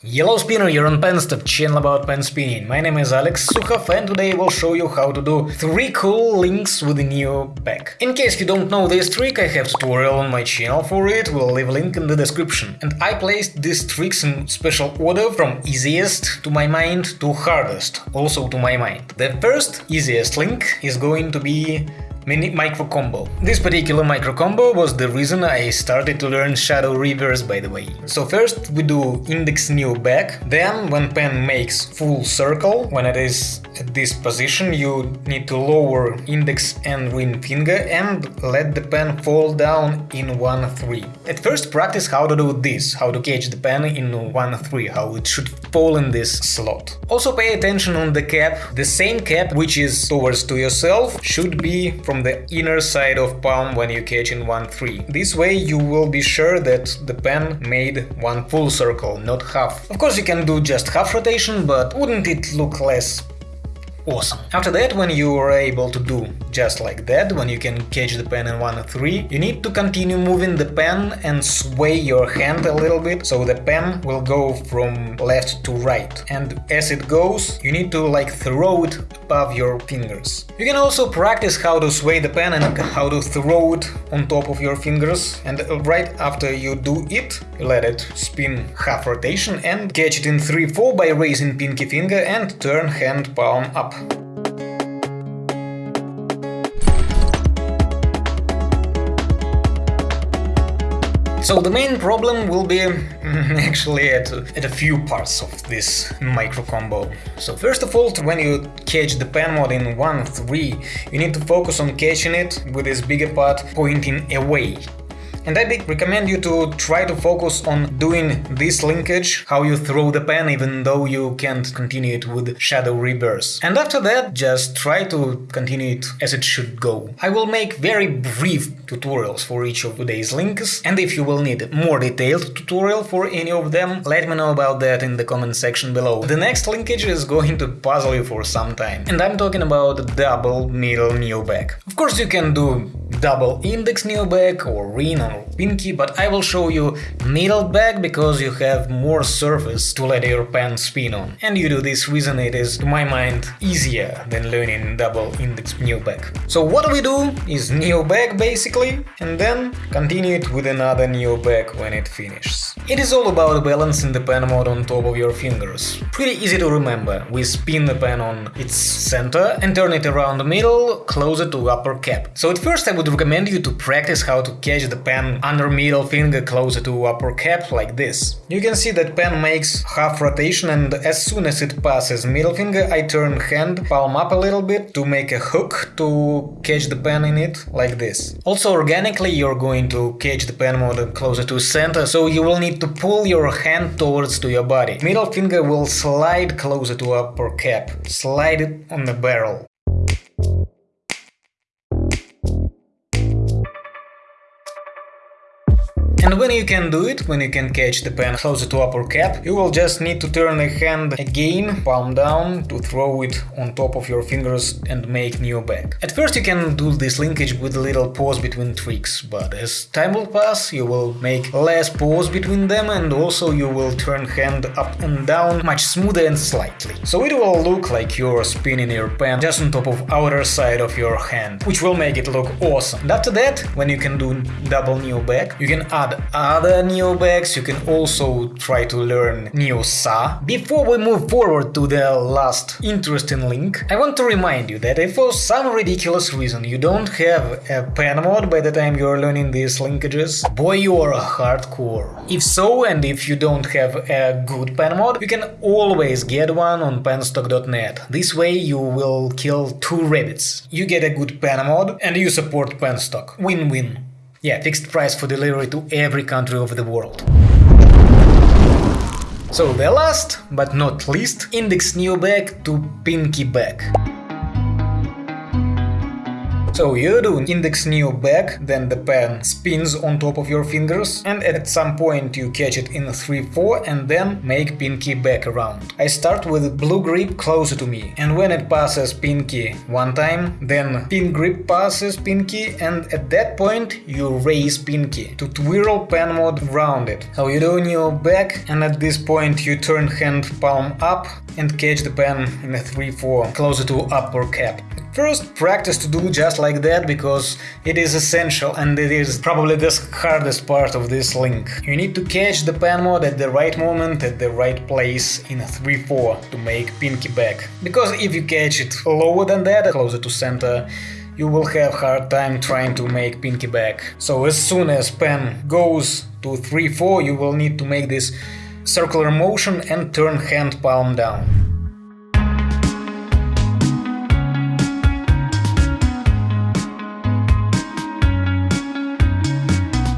Yellow Spinner, you're on Penstock, channel about pen spinning. My name is Alex Sukhov and today I will show you how to do 3 cool links with the neo back. In case you don't know this trick, I have tutorial on my channel for it, we'll leave a link in the description. And I placed these tricks in special order from easiest to my mind to hardest, also to my mind. The first, easiest link is going to be mini micro combo. This particular micro combo was the reason I started to learn shadow reverse by the way. So first we do index neo back, then when pen makes full circle, when it is at this position you need to lower index and ring finger and let the pen fall down in 1-3. At first practice how to do this, how to catch the pen in 1-3, how it should fall in this slot. Also pay attention on the cap, the same cap which is towards to yourself should be from the inner side of palm when you catch in 1-3. This way you will be sure that the pen made one full circle, not half. Of course you can do just half rotation, but wouldn't it look less awesome. After that, when you are able to do just like that, when you can catch the pen in 1 3, you need to continue moving the pen and sway your hand a little bit, so the pen will go from left to right. And as it goes, you need to like throw it above your fingers. You can also practice how to sway the pen and how to throw it on top of your fingers, and right after you do it, let it spin half rotation and catch it in 3-4 by raising pinky finger and turn hand palm up. So the main problem will be actually at, at a few parts of this micro combo. So first of all, when you catch the pen mod in 1-3, you need to focus on catching it with this bigger part pointing away and I recommend you to try to focus on doing this linkage, how you throw the pen even though you can't continue it with shadow reverse. And after that, just try to continue it as it should go. I will make very brief tutorials for each of today's links, and if you will need more detailed tutorial for any of them, let me know about that in the comment section below. The next linkage is going to puzzle you for some time, and I'm talking about double middle neo back. Of course you can do double index neo back or ring pinky, but I will show you middle back because you have more surface to let your pen spin on. And you do this reason it is, to my mind, easier than learning double index neo back. So what we do is neo back basically, and then continue it with another neo back when it finishes. It is all about balancing the pen mod on top of your fingers. Pretty easy to remember, we spin the pen on its center and turn it around the middle, closer to upper cap. So at first I would recommend you to practice how to catch the pen under middle finger closer to upper cap like this. You can see that pen makes half rotation and as soon as it passes middle finger I turn hand palm up a little bit to make a hook to catch the pen in it like this. Also organically you're going to catch the pen mod closer to center so you will need to pull your hand towards to your body. Middle finger will slide closer to upper cap, slide it on the barrel. And when you can do it, when you can catch the pen closer to upper cap, you will just need to turn the hand again, palm down, to throw it on top of your fingers and make neo back. At first you can do this linkage with a little pause between tricks, but as time will pass you will make less pause between them and also you will turn hand up and down much smoother and slightly. So it will look like you're spinning your pen just on top of outer side of your hand, which will make it look awesome. And after that, when you can do double neo back, you can add other neobacks, you can also try to learn Neo-Sa. Before we move forward to the last interesting link, I want to remind you that if for some ridiculous reason you don't have a pen mod by the time you're learning these linkages, boy you are a hardcore. If so, and if you don't have a good pen mod, you can always get one on penstock.net. This way you will kill two rabbits. You get a good pen mod and you support penstock. Win-win. Yeah, fixed price for delivery to every country of the world. So the last, but not least, index neo back to pinky back. So you do index neo back, then the pen spins on top of your fingers, and at some point you catch it in 3-4 and then make pinky back around. I start with blue grip closer to me, and when it passes pinky one time, then pin grip passes pinky, and at that point you raise pinky to twirl pen mod around it. So you do neo back, and at this point you turn hand palm up and catch the pen in a 3-4 closer to upper cap. First, practice to do just like that because it is essential and it is probably the hardest part of this link. You need to catch the pen mod at the right moment, at the right place in 3-4 to make pinky back. Because if you catch it lower than that, closer to center, you will have hard time trying to make pinky back. So as soon as pen goes to 3-4, you will need to make this circular motion and turn hand palm down.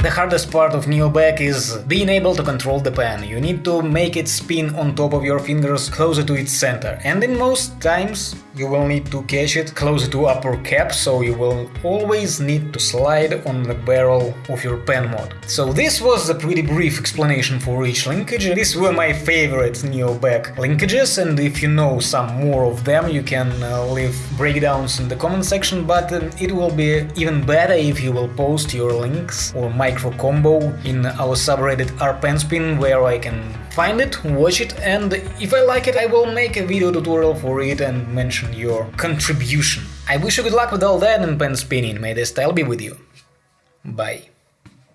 The hardest part of Neoback is being able to control the pen. You need to make it spin on top of your fingers closer to its center. And in most times you will need to catch it closer to upper cap, so you will always need to slide on the barrel of your pen mod. So this was a pretty brief explanation for each linkage. These were my favorite Neoback linkages, and if you know some more of them, you can uh, leave breakdowns in the comment section, but it will be even better if you will post your links or my micro combo in our subreddit rpenspin where I can find it, watch it and if I like it I will make a video tutorial for it and mention your contribution. I wish you good luck with all that and pen spinning, may the style be with you. Bye.